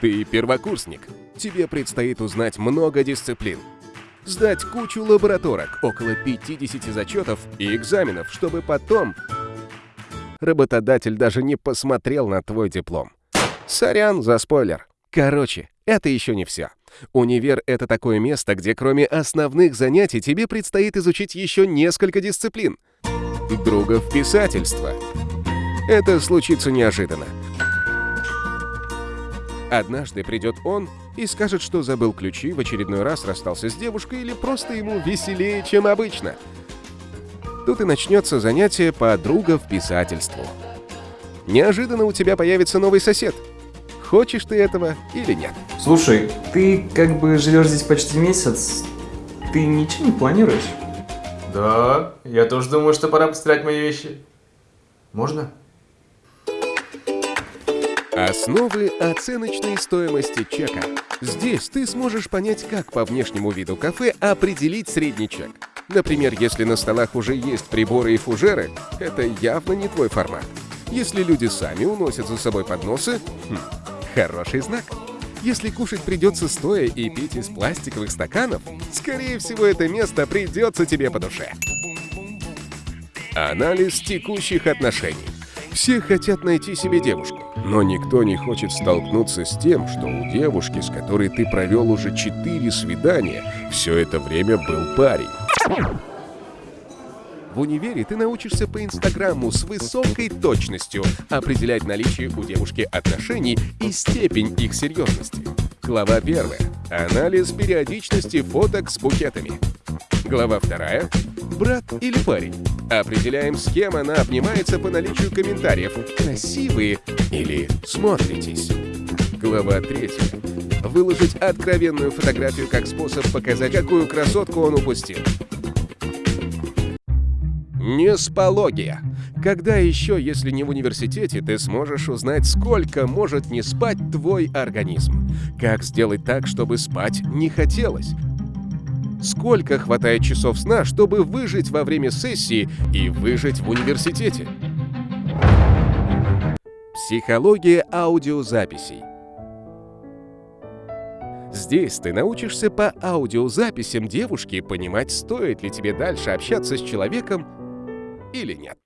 Ты первокурсник. Тебе предстоит узнать много дисциплин. Сдать кучу лабораторок, около 50 зачетов и экзаменов, чтобы потом... Работодатель даже не посмотрел на твой диплом. Сорян за спойлер. Короче, это еще не все. Универ — это такое место, где кроме основных занятий тебе предстоит изучить еще несколько дисциплин. Другов писательства. Это случится неожиданно. Однажды придет он и скажет, что забыл ключи, в очередной раз расстался с девушкой или просто ему веселее, чем обычно. Тут и начнется занятие по другов писательству. Неожиданно у тебя появится новый сосед. Хочешь ты этого или нет? Слушай, ты как бы живешь здесь почти месяц. Ты ничего не планируешь? Да, я тоже думаю, что пора постирать мои вещи. Можно? Основы оценочной стоимости чека. Здесь ты сможешь понять, как по внешнему виду кафе определить средний чек. Например, если на столах уже есть приборы и фужеры, это явно не твой формат. Если люди сами уносят за собой подносы, хм, хороший знак. Если кушать придется стоя и пить из пластиковых стаканов, скорее всего, это место придется тебе по душе. Анализ текущих отношений. Все хотят найти себе девушку, но никто не хочет столкнуться с тем, что у девушки, с которой ты провел уже четыре свидания, все это время был парень. В универе ты научишься по Инстаграму с высокой точностью определять наличие у девушки отношений и степень их серьезности. Глава 1. Анализ периодичности фоток с букетами. Глава 2. Брат или парень. Определяем, с кем она обнимается по наличию комментариев. Красивые или смотритесь. Глава 3. Выложить откровенную фотографию как способ показать, какую красотку он упустил. Неспология. Когда еще, если не в университете, ты сможешь узнать, сколько может не спать твой организм? Как сделать так, чтобы спать не хотелось? Сколько хватает часов сна, чтобы выжить во время сессии и выжить в университете? Психология аудиозаписей. Здесь ты научишься по аудиозаписям девушки понимать, стоит ли тебе дальше общаться с человеком или нет.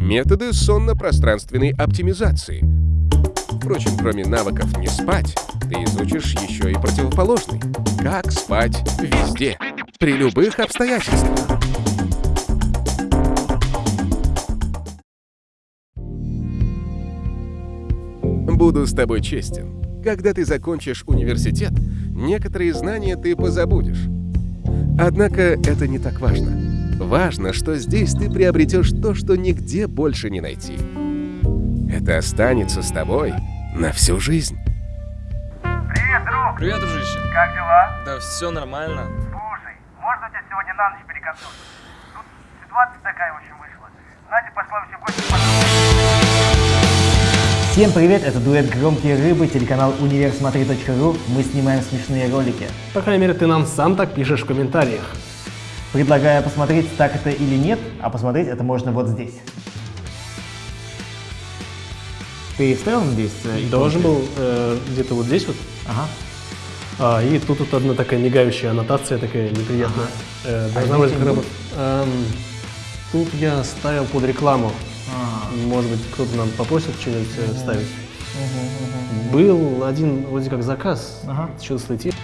Методы сонно-пространственной оптимизации. Впрочем, кроме навыков не спать, ты изучишь еще и противоположный. Как спать везде, при любых обстоятельствах. Буду с тобой честен. Когда ты закончишь университет, некоторые знания ты позабудешь. Однако это не так важно. Важно, что здесь ты приобретешь то, что нигде больше не найти. Это останется с тобой на всю жизнь. Привет, друг! Привет, дружище. Как дела? Да все нормально. Слушай, можно тебя сегодня на ночь перекантовать? Тут ситуация такая, в общем, вышла. Надя пошла все гости Всем привет, это дуэт «Громкие рыбы», телеканал универсмотри.ру. Мы снимаем смешные ролики. По крайней мере, ты нам сам так пишешь в комментариях. Предлагаю посмотреть, так это или нет, а посмотреть это можно вот здесь. Ты вставил здесь? э, Должен иконки? был э, где-то вот здесь вот. Ага. А, и тут вот одна такая мигающая аннотация, такая неприятная. Э, должна А быть раз- Эм, Тут я ставил под рекламу. А, Может быть, кто-то нам попросит что-нибудь э, вставить. Был один вроде как заказ, Ага. что-то слетит.